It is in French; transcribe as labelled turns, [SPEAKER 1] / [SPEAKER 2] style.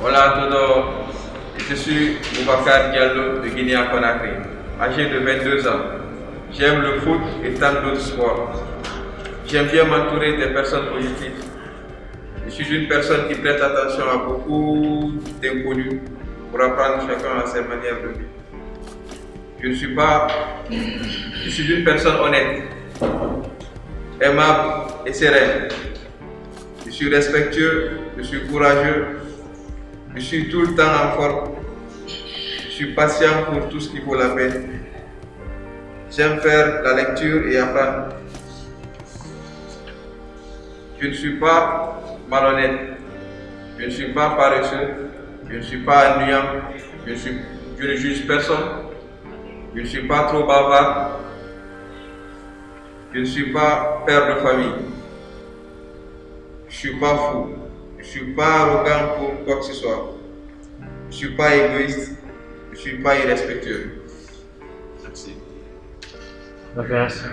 [SPEAKER 1] Hola a todos, je suis Boubacar Diallo de Guinée-Conakry, âgé de 22 ans. J'aime le foot et tant d'autres sports. J'aime bien m'entourer des personnes positives. Je suis une personne qui prête attention à beaucoup d'inconnus pour apprendre chacun à ses manières de vivre. Je ne suis pas... Je suis une personne honnête, aimable et sereine. Je suis respectueux, je suis courageux, je suis tout le temps en forme. Je suis patient pour tout ce qui vaut la peine. J'aime faire la lecture et apprendre. Je ne suis pas malhonnête. Je ne suis pas paresseux. Je ne suis pas ennuyant. Je, je ne juge personne. Je ne suis pas trop bavard. Je ne suis pas père de famille. Je ne suis pas fou. Je ne suis pas arrogant pour quoi que ce soit. Je ne suis pas égoïste. Je ne suis pas irrespectueux. Merci.
[SPEAKER 2] Gracias.